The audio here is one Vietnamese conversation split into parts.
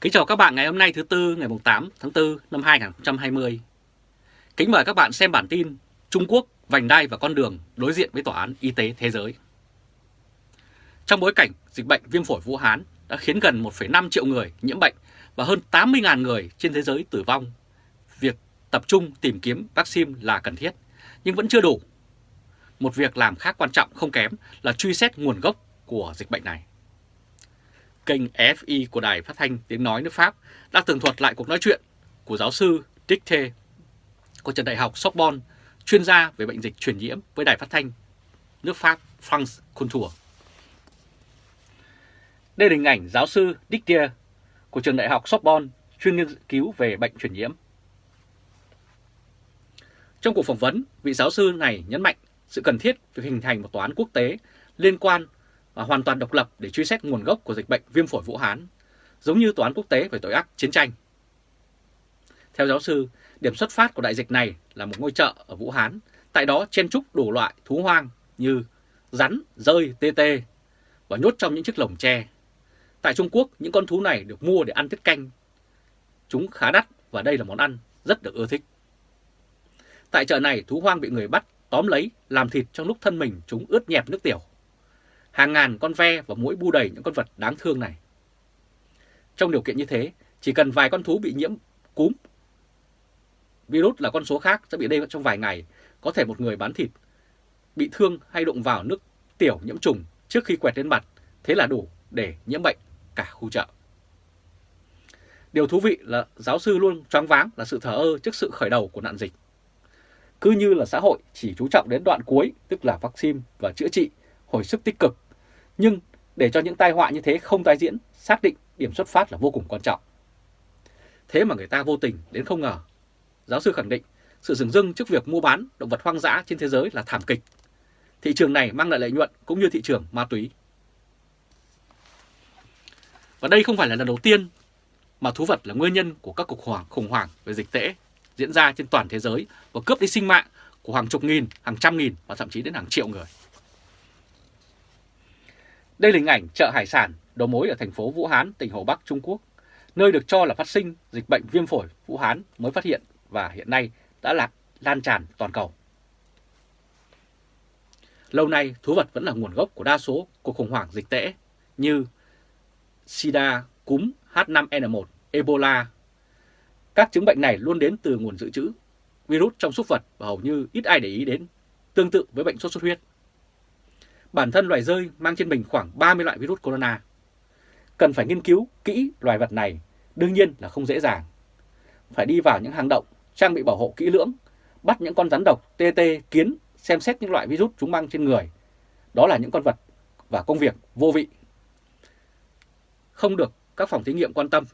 Kính chào các bạn ngày hôm nay thứ Tư ngày 8 tháng 4 năm 2020. Kính mời các bạn xem bản tin Trung Quốc vành đai và con đường đối diện với Tòa án Y tế Thế giới. Trong bối cảnh dịch bệnh viêm phổi Vũ Hán đã khiến gần 1,5 triệu người nhiễm bệnh và hơn 80.000 người trên thế giới tử vong, việc tập trung tìm kiếm vaccine là cần thiết, nhưng vẫn chưa đủ. Một việc làm khác quan trọng không kém là truy xét nguồn gốc của dịch bệnh này kênh FI của Đài Phát thanh Tiếng Nói nước Pháp đã tường thuật lại cuộc nói chuyện của giáo sư Dicte của trường đại học Sorbonne, chuyên gia về bệnh dịch truyền nhiễm với Đài Phát thanh nước Pháp France Culture. Đây là hình ảnh giáo sư Dicte của trường đại học Sorbonne, chuyên nghiên cứu về bệnh truyền nhiễm. Trong cuộc phỏng vấn, vị giáo sư này nhấn mạnh sự cần thiết việc hình thành một tòa án quốc tế liên quan và hoàn toàn độc lập để truy xét nguồn gốc của dịch bệnh viêm phổi Vũ Hán, giống như Tòa án quốc tế về tội ác chiến tranh. Theo giáo sư, điểm xuất phát của đại dịch này là một ngôi chợ ở Vũ Hán, tại đó chen trúc đủ loại thú hoang như rắn, rơi, tê tê và nhốt trong những chiếc lồng tre. Tại Trung Quốc, những con thú này được mua để ăn tiết canh. Chúng khá đắt và đây là món ăn rất được ưa thích. Tại chợ này, thú hoang bị người bắt tóm lấy, làm thịt trong lúc thân mình chúng ướt nhẹp nước tiểu hàng ngàn con ve và mũi bu đầy những con vật đáng thương này. Trong điều kiện như thế, chỉ cần vài con thú bị nhiễm cúm, virus là con số khác sẽ bị đây trong vài ngày, có thể một người bán thịt bị thương hay đụng vào nước tiểu nhiễm trùng trước khi quẹt lên mặt, thế là đủ để nhiễm bệnh cả khu chợ. Điều thú vị là giáo sư luôn choáng váng là sự thờ ơ trước sự khởi đầu của nạn dịch. Cứ như là xã hội chỉ chú trọng đến đoạn cuối, tức là vaccine và chữa trị, hồi sức tích cực. Nhưng để cho những tai họa như thế không tái diễn, xác định điểm xuất phát là vô cùng quan trọng. Thế mà người ta vô tình đến không ngờ. Giáo sư khẳng định sự dừng dưng trước việc mua bán động vật hoang dã trên thế giới là thảm kịch. Thị trường này mang lại lợi nhuận cũng như thị trường ma túy. Và đây không phải là lần đầu tiên mà thú vật là nguyên nhân của các cuộc hoảng khủng hoảng về dịch tễ diễn ra trên toàn thế giới và cướp đi sinh mạng của hàng chục nghìn, hàng trăm nghìn và thậm chí đến hàng triệu người. Đây là hình ảnh chợ hải sản đầu mối ở thành phố Vũ Hán, tỉnh Hồ Bắc, Trung Quốc, nơi được cho là phát sinh dịch bệnh viêm phổi Vũ Hán mới phát hiện và hiện nay đã lạc lan tràn toàn cầu. Lâu nay, thú vật vẫn là nguồn gốc của đa số cuộc khủng hoảng dịch tễ như sida, cúm, H5N1, Ebola. Các chứng bệnh này luôn đến từ nguồn dự trữ virus trong súc vật và hầu như ít ai để ý đến, tương tự với bệnh sốt xuất huyết. Bản thân loài rơi mang trên mình khoảng 30 loại virus corona. Cần phải nghiên cứu kỹ loài vật này, đương nhiên là không dễ dàng. Phải đi vào những hang động, trang bị bảo hộ kỹ lưỡng, bắt những con rắn độc, tê tê, kiến, xem xét những loại virus chúng mang trên người. Đó là những con vật và công việc vô vị. Không được các phòng thí nghiệm quan tâm.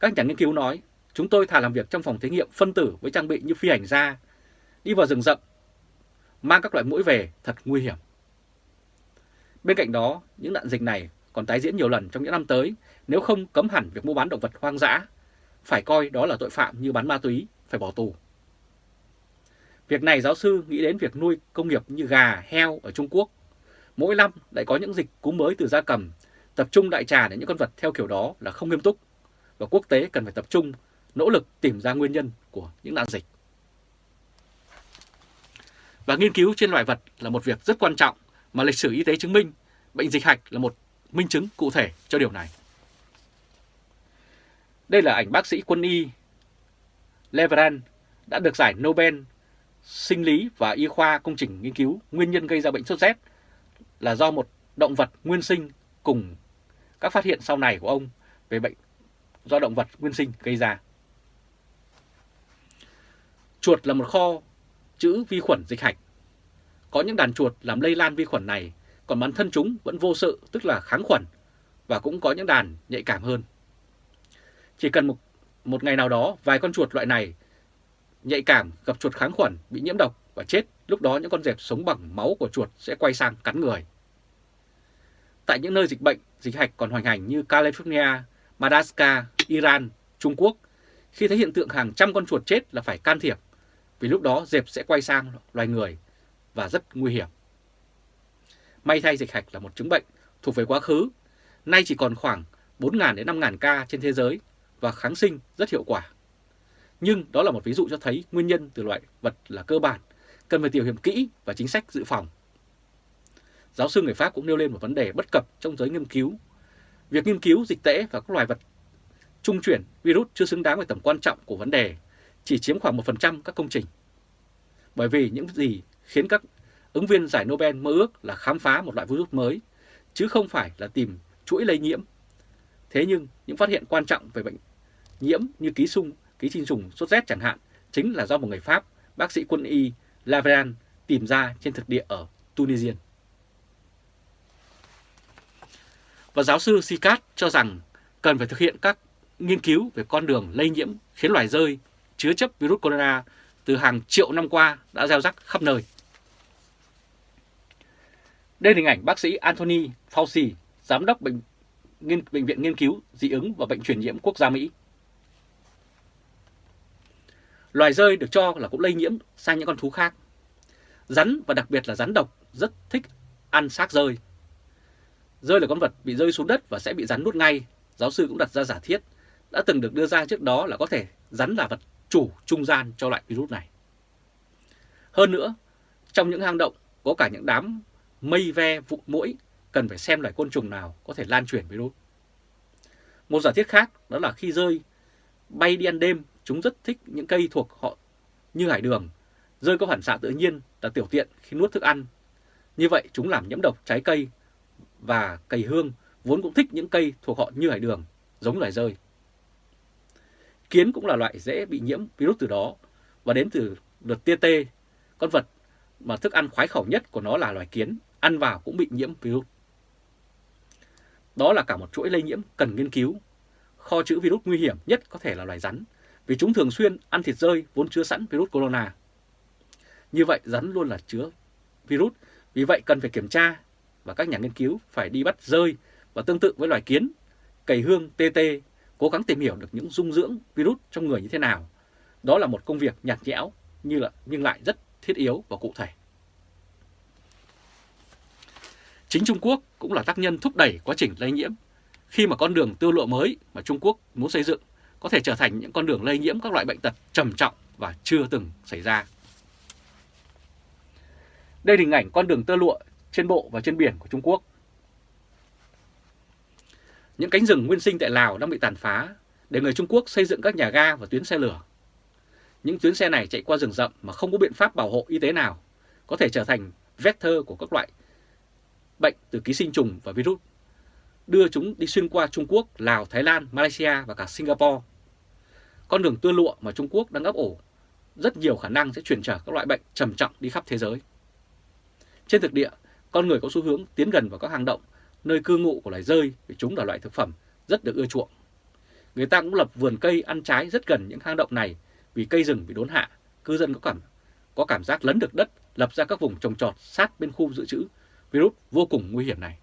Các nhà nghiên cứu nói, chúng tôi thà làm việc trong phòng thí nghiệm phân tử với trang bị như phi hành gia, đi vào rừng rậm, mang các loại mũi về thật nguy hiểm. Bên cạnh đó, những nạn dịch này còn tái diễn nhiều lần trong những năm tới nếu không cấm hẳn việc mua bán động vật hoang dã. Phải coi đó là tội phạm như bán ma túy, phải bỏ tù. Việc này giáo sư nghĩ đến việc nuôi công nghiệp như gà, heo ở Trung Quốc. Mỗi năm lại có những dịch cúm mới từ gia cầm, tập trung đại trà đến những con vật theo kiểu đó là không nghiêm túc. Và quốc tế cần phải tập trung, nỗ lực tìm ra nguyên nhân của những nạn dịch. Và nghiên cứu trên loài vật là một việc rất quan trọng mà lịch sử y tế chứng minh bệnh dịch hạch là một minh chứng cụ thể cho điều này. Đây là ảnh bác sĩ quân y Leveran đã được giải Nobel sinh lý và y khoa công trình nghiên cứu nguyên nhân gây ra bệnh sốt rét là do một động vật nguyên sinh cùng các phát hiện sau này của ông về bệnh, do động vật nguyên sinh gây ra. Chuột là một kho chữ vi khuẩn dịch hạch có những đàn chuột làm lây lan vi khuẩn này, còn bản thân chúng vẫn vô sự, tức là kháng khuẩn, và cũng có những đàn nhạy cảm hơn. Chỉ cần một, một ngày nào đó, vài con chuột loại này nhạy cảm gặp chuột kháng khuẩn bị nhiễm độc và chết, lúc đó những con dẹp sống bằng máu của chuột sẽ quay sang cắn người. Tại những nơi dịch bệnh, dịch hạch còn hoành hành như California, Madagascar, Iran, Trung Quốc, khi thấy hiện tượng hàng trăm con chuột chết là phải can thiệp, vì lúc đó dẹp sẽ quay sang loài người và rất nguy hiểm. May thay dịch hạch là một chứng bệnh thuộc về quá khứ, nay chỉ còn khoảng 4.000 đến 5.000 ca trên thế giới và kháng sinh rất hiệu quả. Nhưng đó là một ví dụ cho thấy nguyên nhân từ loại vật là cơ bản, cần phải tiểu hiểm kỹ và chính sách dự phòng. Giáo sư người Pháp cũng nêu lên một vấn đề bất cập trong giới nghiên cứu. Việc nghiên cứu dịch tễ và các loài vật trung chuyển virus chưa xứng đáng với tầm quan trọng của vấn đề, chỉ chiếm khoảng 1% các công trình. Bởi vì những gì khiến các ứng viên giải Nobel mơ ước là khám phá một loại virus mới, chứ không phải là tìm chuỗi lây nhiễm. Thế nhưng những phát hiện quan trọng về bệnh nhiễm như ký sung, ký sinh trùng sốt rét chẳng hạn, chính là do một người Pháp, bác sĩ quân y Laveran tìm ra trên thực địa ở Tunisia. Và giáo sư Sikat cho rằng cần phải thực hiện các nghiên cứu về con đường lây nhiễm khiến loài rơi chứa chấp virus corona từ hàng triệu năm qua đã gieo rắc khắp nơi. Đây là hình ảnh bác sĩ Anthony Fauci, giám đốc bệnh, nghiên, bệnh viện nghiên cứu dị ứng và bệnh truyền nhiễm quốc gia Mỹ. Loài rơi được cho là cũng lây nhiễm sang những con thú khác. Rắn và đặc biệt là rắn độc rất thích ăn xác rơi. Rơi là con vật bị rơi xuống đất và sẽ bị rắn nuốt ngay. Giáo sư cũng đặt ra giả thiết đã từng được đưa ra trước đó là có thể rắn là vật chủ trung gian cho loại virus này. Hơn nữa, trong những hang động có cả những đám mây ve vụ mũi cần phải xem loài côn trùng nào có thể lan truyền virus. Một giả thiết khác đó là khi rơi bay đi ăn đêm, chúng rất thích những cây thuộc họ như hải đường. Rơi có phản xạ tự nhiên là tiểu tiện khi nuốt thức ăn. Như vậy chúng làm nhiễm độc trái cây và cầy hương vốn cũng thích những cây thuộc họ như hải đường, giống loài rơi. Kiến cũng là loại dễ bị nhiễm virus từ đó và đến từ lượt tia tê, con vật mà thức ăn khoái khẩu nhất của nó là loài kiến, ăn vào cũng bị nhiễm virus. Đó là cả một chuỗi lây nhiễm cần nghiên cứu. Kho chữ virus nguy hiểm nhất có thể là loài rắn, vì chúng thường xuyên ăn thịt rơi vốn chứa sẵn virus corona. Như vậy rắn luôn là chứa virus, vì vậy cần phải kiểm tra và các nhà nghiên cứu phải đi bắt rơi và tương tự với loài kiến, cầy hương, tê tê cố gắng tìm hiểu được những dung dưỡng virus trong người như thế nào. Đó là một công việc nhạt nhẽo như là nhưng lại rất thiết yếu và cụ thể. Chính Trung Quốc cũng là tác nhân thúc đẩy quá trình lây nhiễm khi mà con đường tiêu lộ mới mà Trung Quốc muốn xây dựng có thể trở thành những con đường lây nhiễm các loại bệnh tật trầm trọng và chưa từng xảy ra. Đây là hình ảnh con đường tơ lụa trên bộ và trên biển của Trung Quốc những cánh rừng nguyên sinh tại Lào đang bị tàn phá để người Trung Quốc xây dựng các nhà ga và tuyến xe lửa. Những tuyến xe này chạy qua rừng rậm mà không có biện pháp bảo hộ y tế nào, có thể trở thành vector của các loại bệnh từ ký sinh trùng và virus, đưa chúng đi xuyên qua Trung Quốc, Lào, Thái Lan, Malaysia và cả Singapore. Con đường tưa lụa mà Trung Quốc đang ấp ổ rất nhiều khả năng sẽ chuyển trở các loại bệnh trầm trọng đi khắp thế giới. Trên thực địa, con người có xu hướng tiến gần vào các hang động nơi cư ngụ của loài rơi vì chúng là loại thực phẩm rất được ưa chuộng. Người ta cũng lập vườn cây ăn trái rất gần những hang động này vì cây rừng bị đốn hạ, cư dân có cảm có cảm giác lấn được đất, lập ra các vùng trồng trọt sát bên khu dự trữ virus vô cùng nguy hiểm này.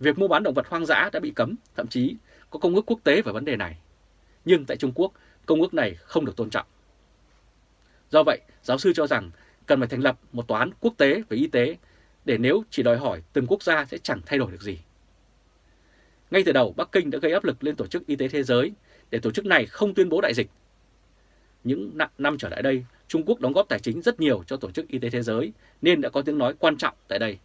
Việc mua bán động vật hoang dã đã bị cấm, thậm chí có công ước quốc tế về vấn đề này. Nhưng tại Trung Quốc, công ước này không được tôn trọng. Do vậy, giáo sư cho rằng cần phải thành lập một tòa án quốc tế về y tế để nếu chỉ đòi hỏi từng quốc gia sẽ chẳng thay đổi được gì. Ngay từ đầu, Bắc Kinh đã gây áp lực lên Tổ chức Y tế Thế giới để tổ chức này không tuyên bố đại dịch. Những năm trở lại đây, Trung Quốc đóng góp tài chính rất nhiều cho Tổ chức Y tế Thế giới nên đã có tiếng nói quan trọng tại đây.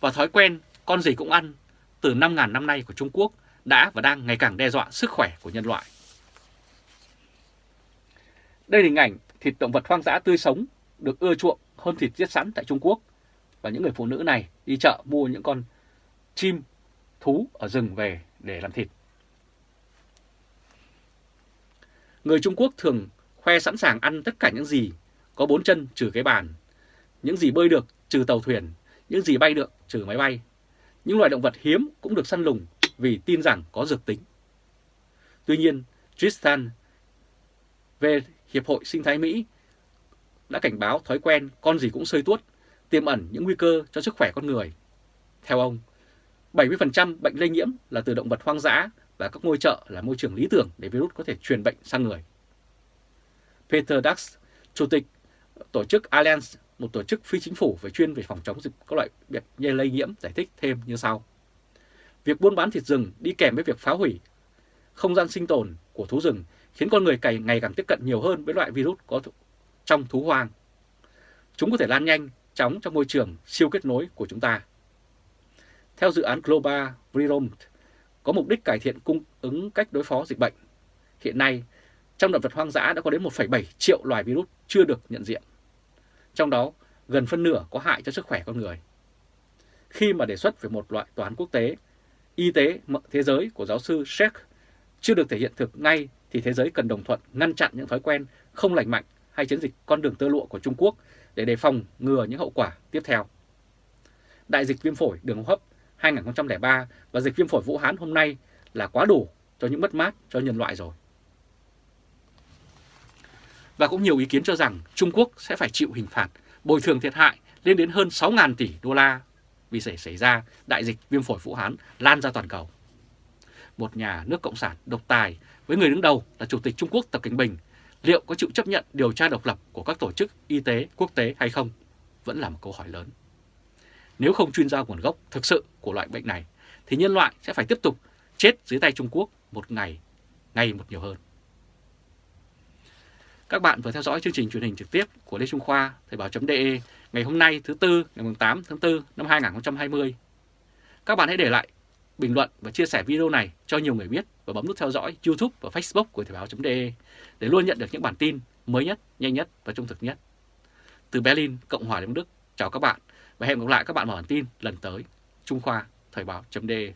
Và thói quen con gì cũng ăn từ 5.000 năm nay của Trung Quốc đã và đang ngày càng đe dọa sức khỏe của nhân loại. Đây là hình ảnh thịt động vật hoang dã tươi sống được ưa chuộng hơn thịt giết sẵn tại Trung Quốc. Và những người phụ nữ này đi chợ mua những con chim, thú ở rừng về để làm thịt. Người Trung Quốc thường khoe sẵn sàng ăn tất cả những gì có bốn chân trừ cái bàn, những gì bơi được trừ tàu thuyền, những gì bay được trừ máy bay. Những loài động vật hiếm cũng được săn lùng vì tin rằng có dược tính. Tuy nhiên, Tristan về Hiệp hội Sinh thái Mỹ đã cảnh báo thói quen con gì cũng sơi tuốt, tiềm ẩn những nguy cơ cho sức khỏe con người. Theo ông, 70% bệnh lây nhiễm là từ động vật hoang dã và các ngôi chợ là môi trường lý tưởng để virus có thể truyền bệnh sang người. Peter Dax, Chủ tịch tổ chức Alliance, một tổ chức phi chính phủ về chuyên về phòng chống dịch các loại bệnh lây nhiễm giải thích thêm như sau. Việc buôn bán thịt rừng đi kèm với việc phá hủy không gian sinh tồn của thú rừng khiến con người cày ngày càng tiếp cận nhiều hơn với loại virus có trong thú hoang. Chúng có thể lan nhanh chóng trong môi trường siêu kết nối của chúng ta. Theo dự án Global Virome có mục đích cải thiện cung ứng cách đối phó dịch bệnh. Hiện nay, trong động vật hoang dã đã có đến 1,7 triệu loài virus chưa được nhận diện. Trong đó, gần phân nửa có hại cho sức khỏe con người. Khi mà đề xuất về một loại toán quốc tế, y tế thế giới của giáo sư Sheikh chưa được thể hiện thực ngay thì thế giới cần đồng thuận ngăn chặn những thói quen không lành mạnh hay chiến dịch con đường tơ lụa của Trung Quốc để đề phòng ngừa những hậu quả tiếp theo. Đại dịch viêm phổi đường hô hấp 2003 và dịch viêm phổi Vũ Hán hôm nay là quá đủ cho những mất mát, cho nhân loại rồi. Và cũng nhiều ý kiến cho rằng Trung Quốc sẽ phải chịu hình phạt bồi thường thiệt hại lên đến hơn 6.000 tỷ đô la vì xảy xảy ra đại dịch viêm phổi Vũ Hán lan ra toàn cầu. Một nhà nước cộng sản độc tài với người đứng đầu là Chủ tịch Trung Quốc Tập Cảnh Bình liệu có chịu chấp nhận điều tra độc lập của các tổ chức y tế quốc tế hay không vẫn là một câu hỏi lớn. Nếu không chuyên gia nguồn gốc thực sự của loại bệnh này, thì nhân loại sẽ phải tiếp tục chết dưới tay Trung Quốc một ngày, ngày một nhiều hơn. Các bạn vừa theo dõi chương trình truyền hình trực tiếp của Lê Trung Khoa, Thời báo.de ngày hôm nay thứ Tư ngày 8 tháng 4 năm 2020. Các bạn hãy để lại bình luận và chia sẻ video này cho nhiều người biết và bấm nút theo dõi YouTube và Facebook của Thời báo.de để luôn nhận được những bản tin mới nhất, nhanh nhất và trung thực nhất. Từ Berlin, Cộng hòa Liên Đức, chào các bạn và hẹn gặp lại các bạn vào bản tin lần tới. Trung Khoa, Thời báo.de